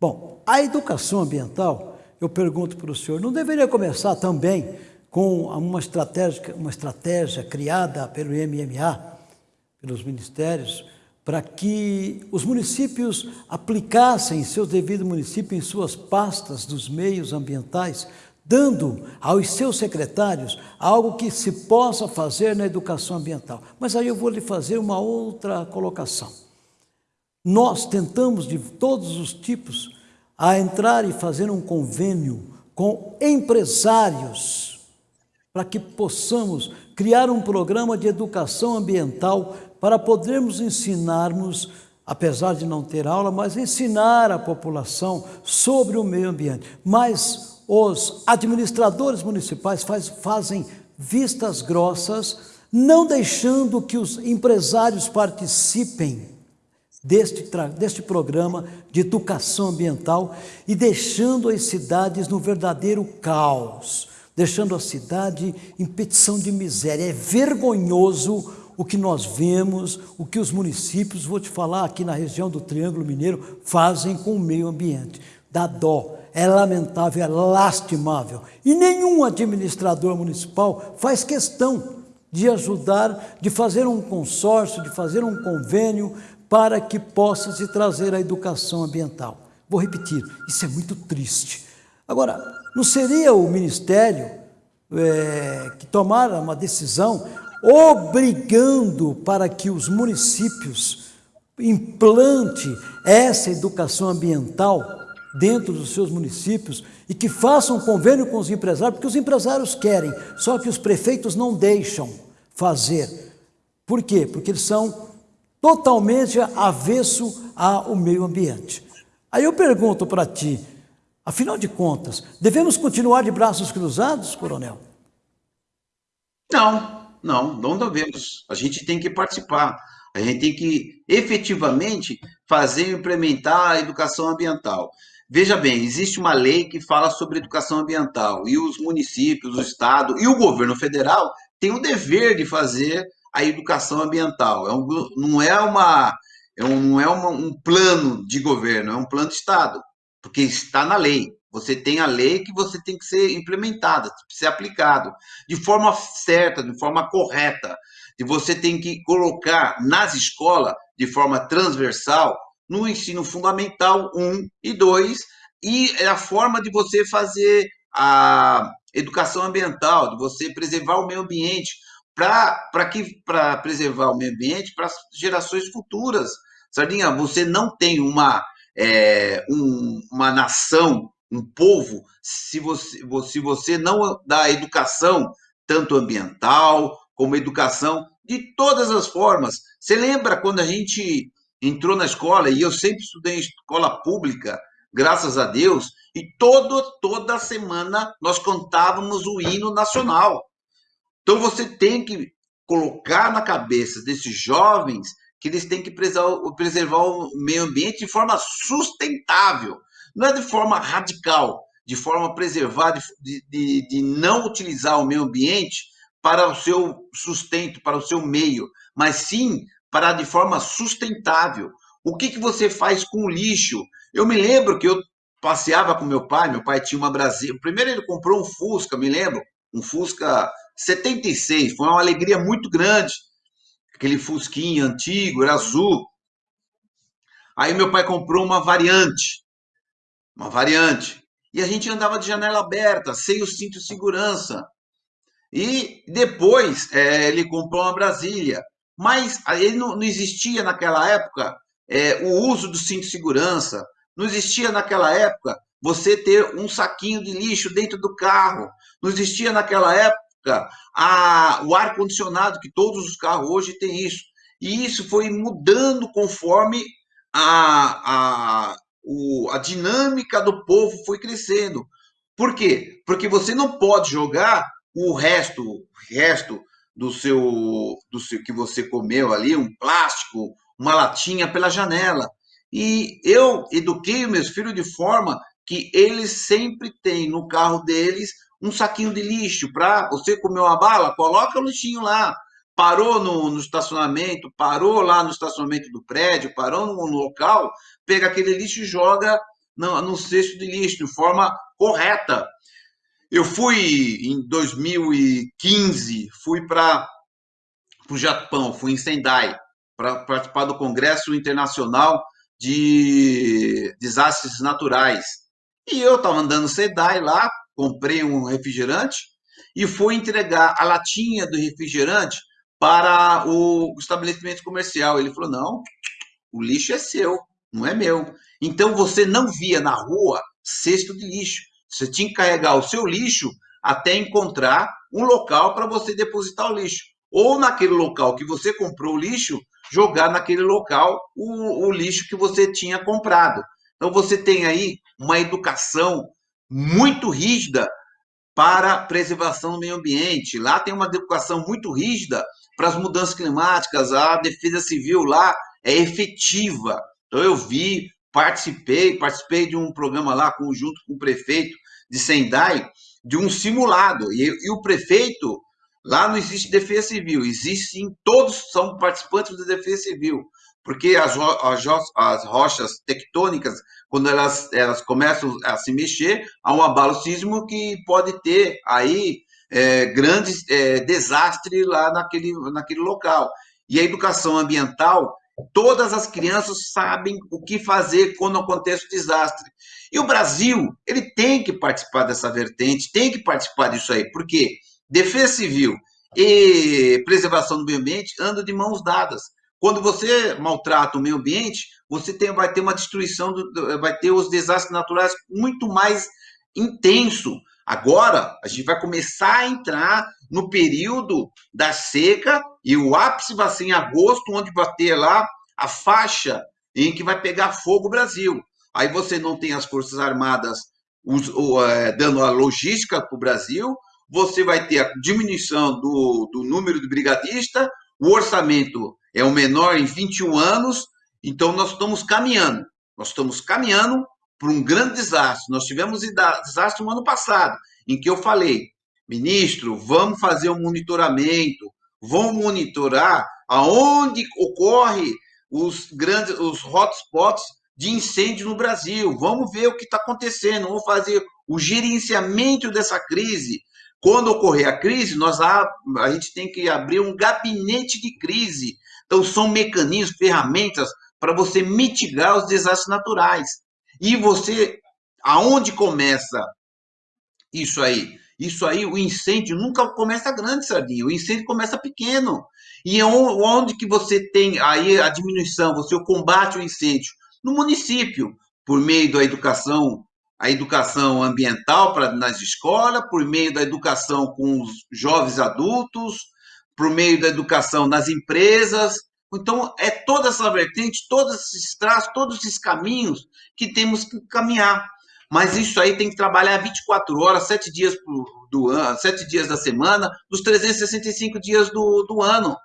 Bom, a educação ambiental, eu pergunto para o senhor, não deveria começar também com uma estratégia, uma estratégia criada pelo MMA, pelos ministérios, para que os municípios aplicassem seus devidos municípios em suas pastas dos meios ambientais, dando aos seus secretários algo que se possa fazer na educação ambiental. Mas aí eu vou lhe fazer uma outra colocação. Nós tentamos de todos os tipos a entrar e fazer um convênio com empresários para que possamos criar um programa de educação ambiental para podermos ensinarmos, apesar de não ter aula, mas ensinar a população sobre o meio ambiente. Mas os administradores municipais faz, fazem vistas grossas, não deixando que os empresários participem deste, deste programa de educação ambiental e deixando as cidades no verdadeiro caos deixando a cidade em petição de miséria. É vergonhoso o que nós vemos, o que os municípios, vou te falar aqui na região do Triângulo Mineiro, fazem com o meio ambiente. Dá dó, é lamentável, é lastimável. E nenhum administrador municipal faz questão de ajudar, de fazer um consórcio, de fazer um convênio para que possa se trazer a educação ambiental. Vou repetir, isso é muito triste. Agora, não seria o Ministério é, que tomara uma decisão obrigando para que os municípios implante essa educação ambiental dentro dos seus municípios e que façam convênio com os empresários, porque os empresários querem, só que os prefeitos não deixam fazer. Por quê? Porque eles são totalmente avesso ao meio ambiente. Aí eu pergunto para ti, Afinal de contas, devemos continuar de braços cruzados, coronel? Não, não, não devemos. A gente tem que participar. A gente tem que efetivamente fazer e implementar a educação ambiental. Veja bem, existe uma lei que fala sobre educação ambiental e os municípios, o Estado e o governo federal têm o dever de fazer a educação ambiental. É um, não é, uma, é um, não é uma, um plano de governo, é um plano de Estado porque está na lei. Você tem a lei que você tem que ser implementada, ser aplicado de forma certa, de forma correta. E você tem que colocar nas escolas, de forma transversal, no ensino fundamental 1 e 2, e é a forma de você fazer a educação ambiental, de você preservar o meio ambiente, para que para preservar o meio ambiente para as gerações futuras. Sardinha, você não tem uma é, um, uma nação, um povo, se você, se você não dá educação, tanto ambiental como educação de todas as formas. Você lembra quando a gente entrou na escola, e eu sempre estudei em escola pública, graças a Deus, e todo, toda semana nós contávamos o hino nacional. Então você tem que colocar na cabeça desses jovens que eles têm que preservar o meio ambiente de forma sustentável, não é de forma radical, de forma a preservar, de, de, de não utilizar o meio ambiente para o seu sustento, para o seu meio, mas sim para de forma sustentável. O que, que você faz com o lixo? Eu me lembro que eu passeava com meu pai, meu pai tinha uma Brasília. Primeiro ele comprou um Fusca, me lembro, um Fusca 76, foi uma alegria muito grande aquele fusquinha antigo, era azul. Aí meu pai comprou uma variante, uma variante. E a gente andava de janela aberta, sem o cinto de segurança. E depois é, ele comprou uma Brasília. Mas ele não, não existia naquela época é, o uso do cinto de segurança. Não existia naquela época você ter um saquinho de lixo dentro do carro. Não existia naquela época a, o ar-condicionado, que todos os carros hoje têm isso. E isso foi mudando conforme a, a, o, a dinâmica do povo foi crescendo. Por quê? Porque você não pode jogar o resto, o resto do seu, do seu que você comeu ali, um plástico, uma latinha pela janela. E eu eduquei meus filhos de forma que eles sempre têm no carro deles um saquinho de lixo para você comer uma bala, coloca o lixinho lá. Parou no, no, estacionamento, parou lá no estacionamento do prédio, parou no, local, pega aquele lixo e joga no, no cesto de lixo de forma correta. Eu fui em 2015, fui para o Japão, fui em Sendai, para participar do Congresso Internacional de Desastres Naturais. E eu estava andando Sendai lá, comprei um refrigerante e fui entregar a latinha do refrigerante para o estabelecimento comercial. Ele falou: não, o lixo é seu, não é meu. Então você não via na rua cesto de lixo. Você tinha que carregar o seu lixo até encontrar um local para você depositar o lixo. Ou naquele local que você comprou o lixo, jogar naquele local o, o lixo que você tinha comprado. Então você tem aí uma educação muito rígida para preservação do meio ambiente. Lá tem uma educação muito rígida para as mudanças climáticas. A defesa civil lá é efetiva. Então eu vi, participei, participei de um programa lá conjunto com o prefeito de Sendai, de um simulado. E, e o prefeito Lá não existe defesa civil, existe sim, todos são participantes da defesa civil, porque as, as, as rochas tectônicas, quando elas, elas começam a se mexer, há um abalo sísmico que pode ter aí é, grandes é, desastres lá naquele, naquele local. E a educação ambiental, todas as crianças sabem o que fazer quando acontece o desastre. E o Brasil, ele tem que participar dessa vertente, tem que participar disso aí, por quê? Defesa civil e preservação do meio ambiente andam de mãos dadas. Quando você maltrata o meio ambiente, você tem, vai ter uma destruição, do, vai ter os desastres naturais muito mais intenso. Agora, a gente vai começar a entrar no período da seca e o ápice vai ser em agosto, onde vai ter lá a faixa em que vai pegar fogo o Brasil. Aí você não tem as Forças Armadas os, o, é, dando a logística para o Brasil, você vai ter a diminuição do, do número de brigadista, o orçamento é o menor em 21 anos, então nós estamos caminhando, nós estamos caminhando para um grande desastre. Nós tivemos desastre no ano passado, em que eu falei, ministro, vamos fazer um monitoramento, vamos monitorar aonde ocorre os grandes, os hotspots de incêndio no Brasil. Vamos ver o que está acontecendo, vamos fazer o gerenciamento dessa crise, quando ocorrer a crise, nós a, a gente tem que abrir um gabinete de crise. Então, são mecanismos, ferramentas para você mitigar os desastres naturais. E você, aonde começa isso aí? Isso aí, o incêndio nunca começa grande, Sardinha. O incêndio começa pequeno. E é onde que você tem aí a diminuição, você combate o incêndio? No município, por meio da educação a educação ambiental para nas escolas, por meio da educação com os jovens adultos, por meio da educação nas empresas. Então, é toda essa vertente, todos esses traços, todos esses caminhos que temos que caminhar. Mas isso aí tem que trabalhar 24 horas, 7 dias do ano, 7 dias da semana, dos 365 dias do, do ano,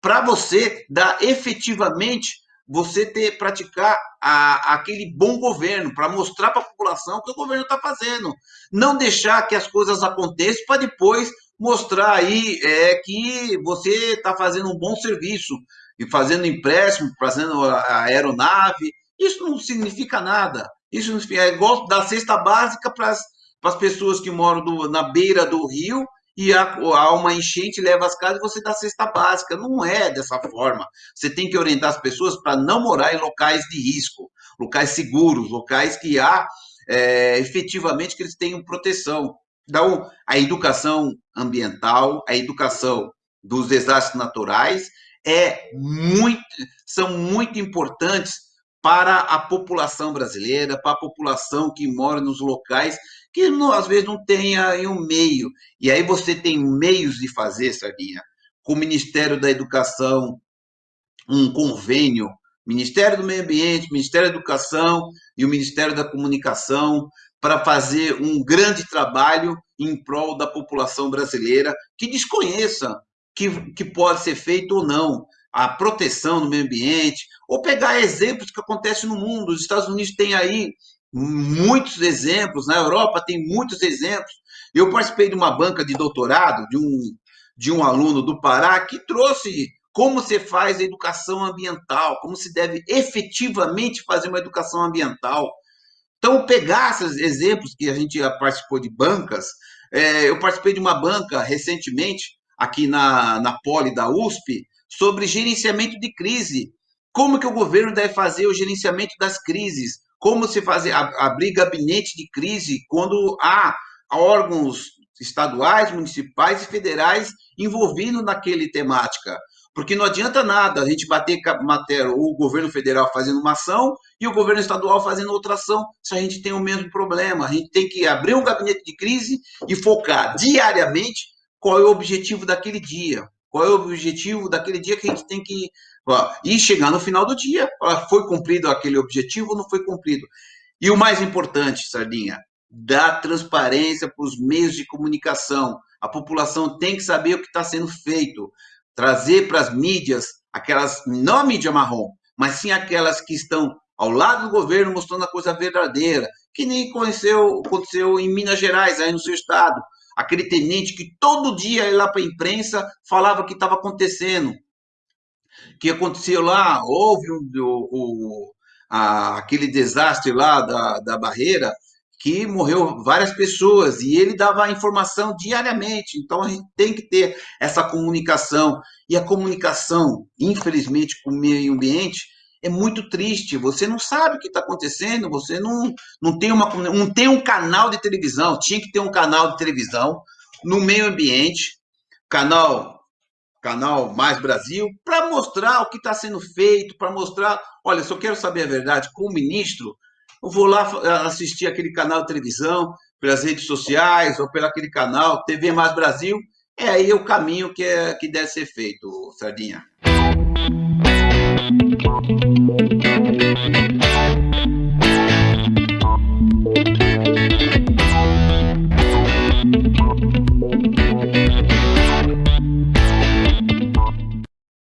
para você dar efetivamente você ter praticar a, aquele bom governo para mostrar para a população o que o governo está fazendo, não deixar que as coisas aconteçam para depois mostrar aí é, que você está fazendo um bom serviço e fazendo empréstimo, fazendo a aeronave. Isso não significa nada. Isso é igual da cesta básica para as pessoas que moram do, na beira do rio e há uma enchente leva as casas e você dá cesta básica. Não é dessa forma. Você tem que orientar as pessoas para não morar em locais de risco, locais seguros, locais que há é, efetivamente que eles tenham proteção. Então, a educação ambiental, a educação dos desastres naturais é muito, são muito importantes para a população brasileira, para a população que mora nos locais que não, às vezes não tem aí um meio. E aí você tem meios de fazer, Sardinha, com o Ministério da Educação, um convênio, Ministério do Meio Ambiente, Ministério da Educação e o Ministério da Comunicação, para fazer um grande trabalho em prol da população brasileira que desconheça que, que pode ser feito ou não a proteção do meio ambiente, ou pegar exemplos que acontecem no mundo. Os Estados Unidos têm aí muitos exemplos, na Europa tem muitos exemplos. Eu participei de uma banca de doutorado de um, de um aluno do Pará que trouxe como se faz a educação ambiental, como se deve efetivamente fazer uma educação ambiental. Então, pegar esses exemplos que a gente participou de bancas, é, eu participei de uma banca recentemente, aqui na, na Poli da USP, sobre gerenciamento de crise. Como que o governo deve fazer o gerenciamento das crises? Como se fazer abrir gabinete de crise quando há órgãos estaduais, municipais e federais envolvidos naquele temática? Porque não adianta nada a gente bater matéria, o governo federal fazendo uma ação e o governo estadual fazendo outra ação, se a gente tem o mesmo problema. A gente tem que abrir um gabinete de crise e focar diariamente qual é o objetivo daquele dia. Qual é o objetivo daquele dia que a gente tem que. E chegar no final do dia, foi cumprido aquele objetivo ou não foi cumprido? E o mais importante, Sardinha, dar transparência para os meios de comunicação. A população tem que saber o que está sendo feito trazer para as mídias, aquelas, não a mídia marrom, mas sim aquelas que estão ao lado do governo mostrando a coisa verdadeira, que nem aconteceu, aconteceu em Minas Gerais, aí no seu estado. Aquele tenente que todo dia ia lá para a imprensa falava que estava acontecendo. que aconteceu lá, houve um, o, o, a, aquele desastre lá da, da barreira, que morreu várias pessoas e ele dava informação diariamente. Então a gente tem que ter essa comunicação. E a comunicação, infelizmente, com o meio ambiente é muito triste. Você não sabe o que está acontecendo, você não, não, tem uma, não tem um canal de televisão. Tinha que ter um canal de televisão no meio ambiente, canal canal Mais Brasil, para mostrar o que está sendo feito, para mostrar, olha, se eu quero saber a verdade, como ministro, eu vou lá assistir aquele canal de televisão, pelas redes sociais, ou pelo aquele canal TV Mais Brasil, é aí o caminho que, é, que deve ser feito, Sardinha. Thank you.